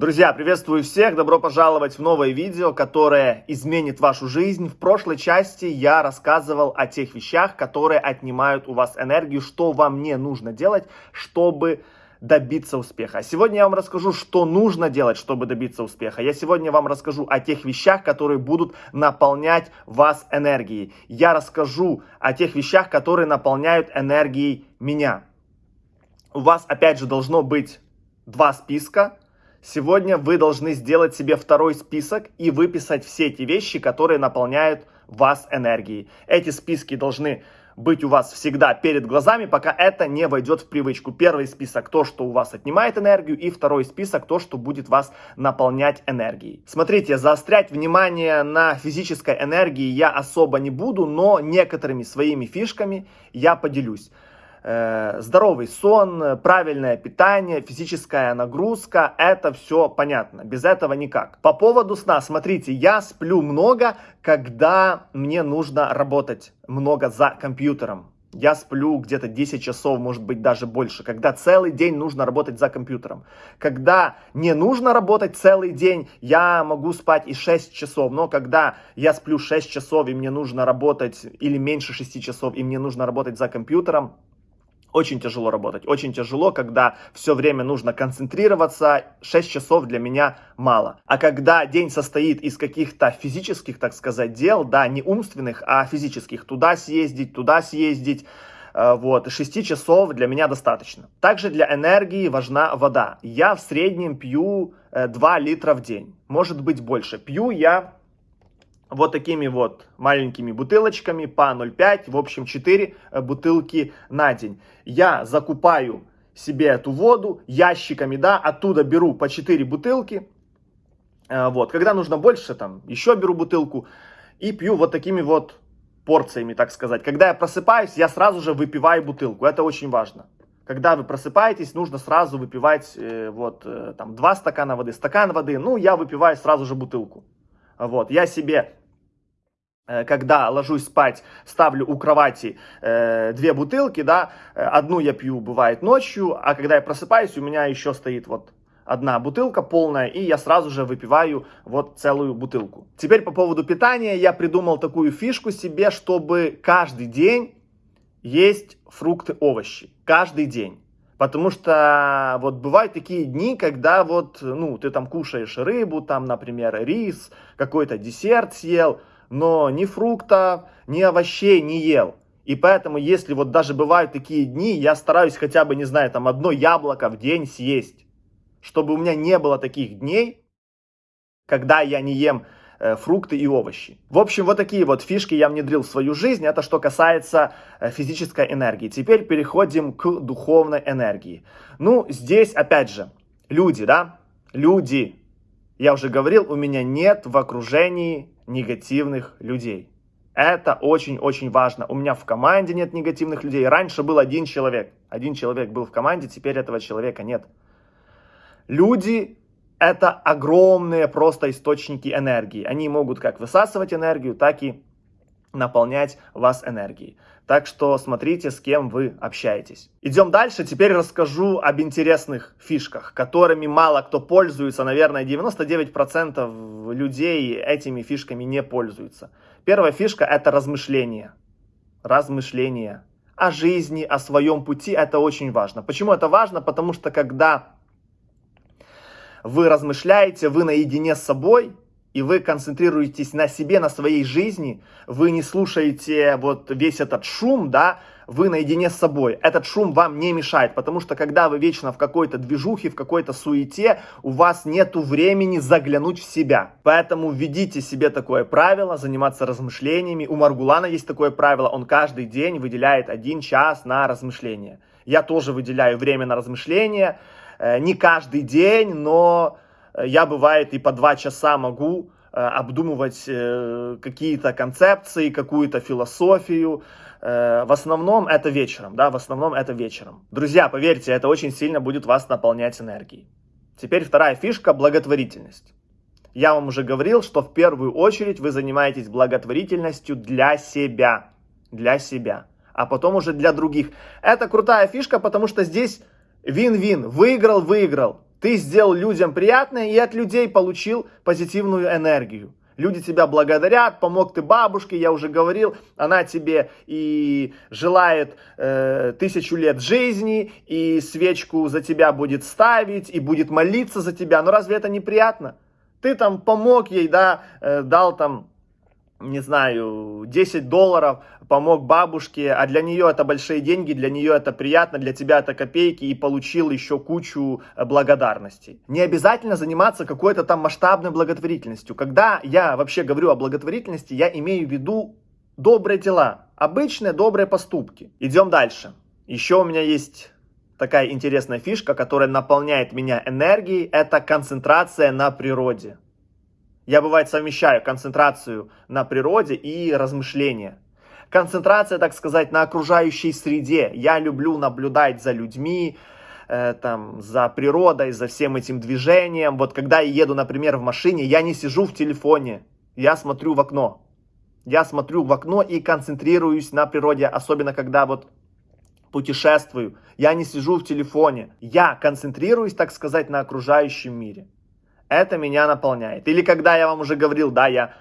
Друзья, приветствую всех, добро пожаловать в новое видео, которое изменит вашу жизнь. В прошлой части я рассказывал о тех вещах, которые отнимают у вас энергию, что вам не нужно делать, чтобы добиться успеха. А сегодня я вам расскажу, что нужно делать, чтобы добиться успеха. Я сегодня вам расскажу о тех вещах, которые будут наполнять вас энергией. Я расскажу о тех вещах, которые наполняют энергией меня. У вас опять же должно быть два списка Сегодня вы должны сделать себе второй список и выписать все эти вещи, которые наполняют вас энергией. Эти списки должны быть у вас всегда перед глазами, пока это не войдет в привычку. Первый список то, что у вас отнимает энергию, и второй список то, что будет вас наполнять энергией. Смотрите, заострять внимание на физической энергии я особо не буду, но некоторыми своими фишками я поделюсь. Э, здоровый сон, правильное питание, физическая нагрузка, это все понятно. Без этого никак. По поводу сна, смотрите, я сплю много, когда мне нужно работать много за компьютером. Я сплю где-то 10 часов, может быть даже больше, когда целый день нужно работать за компьютером. Когда не нужно работать целый день, я могу спать и 6 часов. Но когда я сплю 6 часов и мне нужно работать, или меньше 6 часов, и мне нужно работать за компьютером, очень тяжело работать, очень тяжело, когда все время нужно концентрироваться, 6 часов для меня мало. А когда день состоит из каких-то физических, так сказать, дел, да, не умственных, а физических, туда съездить, туда съездить, э, вот, 6 часов для меня достаточно. Также для энергии важна вода. Я в среднем пью 2 э, литра в день, может быть больше. Пью я вот такими вот маленькими бутылочками по 0,5, в общем 4 э, бутылки на день. Я закупаю себе эту воду ящиками, да, оттуда беру по 4 бутылки, э, вот, когда нужно больше, там, еще беру бутылку и пью вот такими вот порциями, так сказать. Когда я просыпаюсь, я сразу же выпиваю бутылку, это очень важно. Когда вы просыпаетесь, нужно сразу выпивать э, вот там 2 стакана воды, стакан воды, ну я выпиваю сразу же бутылку. Вот, я себе когда ложусь спать, ставлю у кровати э, две бутылки, да, э, одну я пью, бывает, ночью, а когда я просыпаюсь, у меня еще стоит вот одна бутылка полная, и я сразу же выпиваю вот целую бутылку. Теперь по поводу питания, я придумал такую фишку себе, чтобы каждый день есть фрукты, овощи, каждый день. Потому что вот бывают такие дни, когда вот, ну, ты там кушаешь рыбу, там, например, рис, какой-то десерт съел, но ни фруктов, ни овощей не ел. И поэтому, если вот даже бывают такие дни, я стараюсь хотя бы, не знаю, там одно яблоко в день съесть. Чтобы у меня не было таких дней, когда я не ем э, фрукты и овощи. В общем, вот такие вот фишки я внедрил в свою жизнь. Это что касается э, физической энергии. Теперь переходим к духовной энергии. Ну, здесь, опять же, люди, да, люди. Я уже говорил, у меня нет в окружении негативных людей. Это очень-очень важно. У меня в команде нет негативных людей. Раньше был один человек. Один человек был в команде, теперь этого человека нет. Люди – это огромные просто источники энергии. Они могут как высасывать энергию, так и наполнять вас энергией. Так что смотрите, с кем вы общаетесь. Идем дальше. Теперь расскажу об интересных фишках, которыми мало кто пользуется. Наверное, 99% людей этими фишками не пользуются. Первая фишка – это размышление. Размышление о жизни, о своем пути. Это очень важно. Почему это важно? Потому что когда вы размышляете, вы наедине с собой – и вы концентрируетесь на себе, на своей жизни, вы не слушаете вот весь этот шум, да, вы наедине с собой. Этот шум вам не мешает, потому что когда вы вечно в какой-то движухе, в какой-то суете, у вас нету времени заглянуть в себя. Поэтому введите себе такое правило, заниматься размышлениями. У Маргулана есть такое правило, он каждый день выделяет один час на размышления. Я тоже выделяю время на размышления, э, не каждый день, но я, бывает, и по два часа могу э, обдумывать э, какие-то концепции, какую-то философию. В основном это вечером, да, в основном это вечером. Друзья, поверьте, это очень сильно будет вас наполнять энергией. Теперь вторая фишка – благотворительность. Я вам уже говорил, что в первую очередь вы занимаетесь благотворительностью для себя. Для себя. А потом уже для других. Это крутая фишка, потому что здесь вин-вин. Выиграл, выиграл. Ты сделал людям приятное и от людей получил позитивную энергию. Люди тебя благодарят, помог ты бабушке, я уже говорил, она тебе и желает э, тысячу лет жизни, и свечку за тебя будет ставить, и будет молиться за тебя. Но разве это не приятно? Ты там помог ей, да, э, дал там не знаю, 10 долларов, помог бабушке, а для нее это большие деньги, для нее это приятно, для тебя это копейки, и получил еще кучу э, благодарностей. Не обязательно заниматься какой-то там масштабной благотворительностью. Когда я вообще говорю о благотворительности, я имею в виду добрые дела, обычные добрые поступки. Идем дальше. Еще у меня есть такая интересная фишка, которая наполняет меня энергией, это концентрация на природе. Я, бывает, совмещаю концентрацию на природе и размышления. Концентрация, так сказать, на окружающей среде. Я люблю наблюдать за людьми, э, там, за природой, за всем этим движением. Вот когда я еду, например, в машине, я не сижу в телефоне, я смотрю в окно. Я смотрю в окно и концентрируюсь на природе, особенно когда вот путешествую. Я не сижу в телефоне. Я концентрируюсь, так сказать, на окружающем мире. Это меня наполняет. Или когда я вам уже говорил, да, я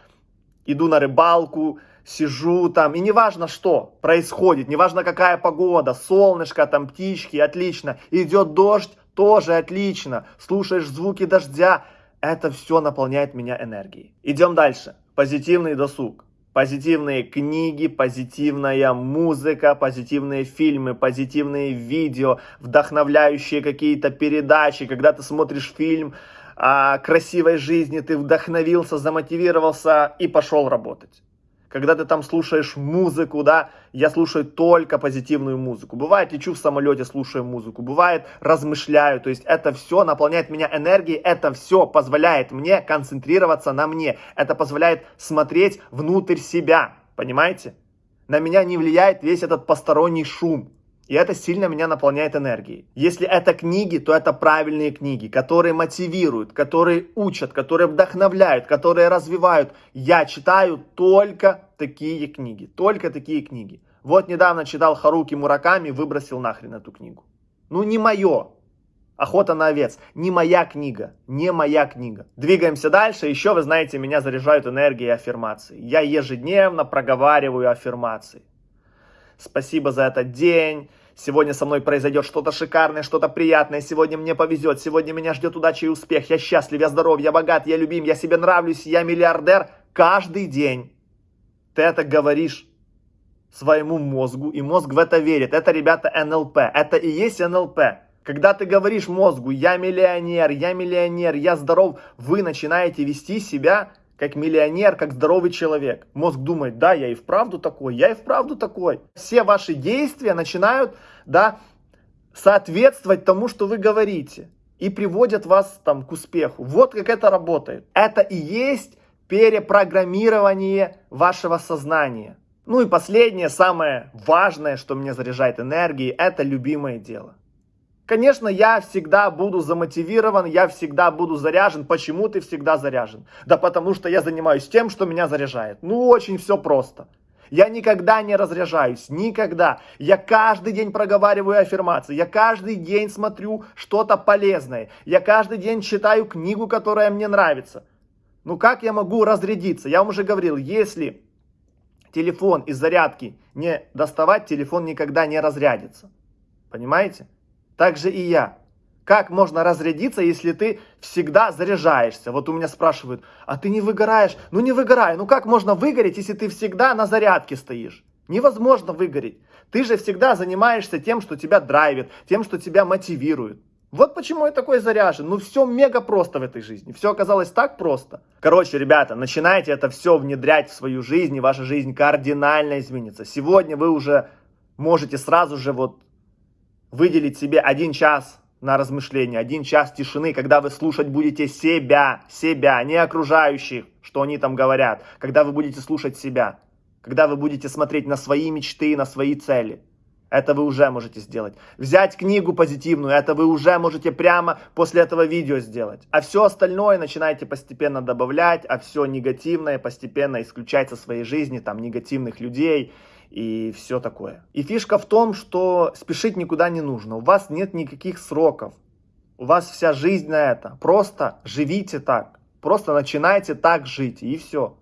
иду на рыбалку, сижу там, и неважно что происходит, неважно какая погода, солнышко, там птички, отлично, идет дождь, тоже отлично, слушаешь звуки дождя, это все наполняет меня энергией. Идем дальше. Позитивный досуг. Позитивные книги, позитивная музыка, позитивные фильмы, позитивные видео, вдохновляющие какие-то передачи, когда ты смотришь фильм, красивой жизни, ты вдохновился, замотивировался и пошел работать. Когда ты там слушаешь музыку, да, я слушаю только позитивную музыку. Бывает, лечу в самолете, слушаю музыку. Бывает, размышляю. То есть это все наполняет меня энергией. Это все позволяет мне концентрироваться на мне. Это позволяет смотреть внутрь себя. Понимаете? На меня не влияет весь этот посторонний шум. И это сильно меня наполняет энергией. Если это книги, то это правильные книги, которые мотивируют, которые учат, которые вдохновляют, которые развивают. Я читаю только такие книги, только такие книги. Вот недавно читал Харуки Мураками, выбросил нахрен эту книгу. Ну не мое. Охота на овец. Не моя книга. Не моя книга. Двигаемся дальше. Еще, вы знаете, меня заряжают энергией аффирмации. Я ежедневно проговариваю аффирмации. Спасибо за этот день. Сегодня со мной произойдет что-то шикарное, что-то приятное. Сегодня мне повезет. Сегодня меня ждет удача и успех. Я счастлив, я здоров, я богат, я любим, я себе нравлюсь, я миллиардер. Каждый день ты это говоришь своему мозгу, и мозг в это верит. Это, ребята, НЛП. Это и есть НЛП. Когда ты говоришь мозгу, я миллионер, я миллионер, я здоров, вы начинаете вести себя как миллионер, как здоровый человек. Мозг думает, да, я и вправду такой, я и вправду такой. Все ваши действия начинают, да, соответствовать тому, что вы говорите. И приводят вас там к успеху. Вот как это работает. Это и есть перепрограммирование вашего сознания. Ну и последнее, самое важное, что меня заряжает энергией, это любимое дело. Конечно, я всегда буду замотивирован, я всегда буду заряжен. Почему ты всегда заряжен? Да потому что я занимаюсь тем, что меня заряжает. Ну, очень все просто. Я никогда не разряжаюсь, никогда. Я каждый день проговариваю аффирмации, я каждый день смотрю что-то полезное, я каждый день читаю книгу, которая мне нравится. Ну как я могу разрядиться? Я вам уже говорил, если телефон из зарядки не доставать, телефон никогда не разрядится. Понимаете? Так же и я. Как можно разрядиться, если ты всегда заряжаешься? Вот у меня спрашивают, а ты не выгораешь? Ну не выгорай. Ну как можно выгореть, если ты всегда на зарядке стоишь? Невозможно выгореть. Ты же всегда занимаешься тем, что тебя драйвит, тем, что тебя мотивирует. Вот почему я такой заряжен. Ну все мега просто в этой жизни. Все оказалось так просто. Короче, ребята, начинайте это все внедрять в свою жизнь, и ваша жизнь кардинально изменится. Сегодня вы уже можете сразу же вот выделить себе один час на размышление, один час тишины, когда вы слушать будете себя, себя, не окружающих, что они там говорят, когда вы будете слушать себя, когда вы будете смотреть на свои мечты, на свои цели. Это вы уже можете сделать. Взять книгу позитивную, это вы уже можете прямо после этого видео сделать. А все остальное начинайте постепенно добавлять, а все негативное постепенно исключать со своей жизни, там негативных людей, и все такое. И фишка в том, что спешить никуда не нужно. У вас нет никаких сроков. У вас вся жизнь на это. Просто живите так. Просто начинайте так жить, и все.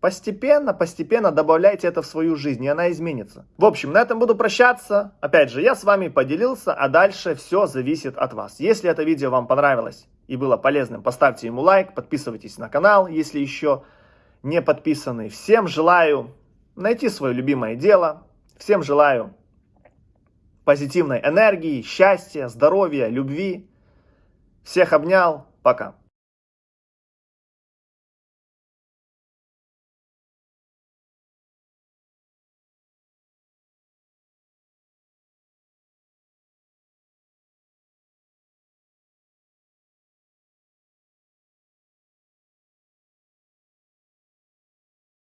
Постепенно, постепенно добавляйте это в свою жизнь, и она изменится. В общем, на этом буду прощаться. Опять же, я с вами поделился, а дальше все зависит от вас. Если это видео вам понравилось и было полезным, поставьте ему лайк, подписывайтесь на канал, если еще не подписаны. Всем желаю найти свое любимое дело. Всем желаю позитивной энергии, счастья, здоровья, любви. Всех обнял. Пока.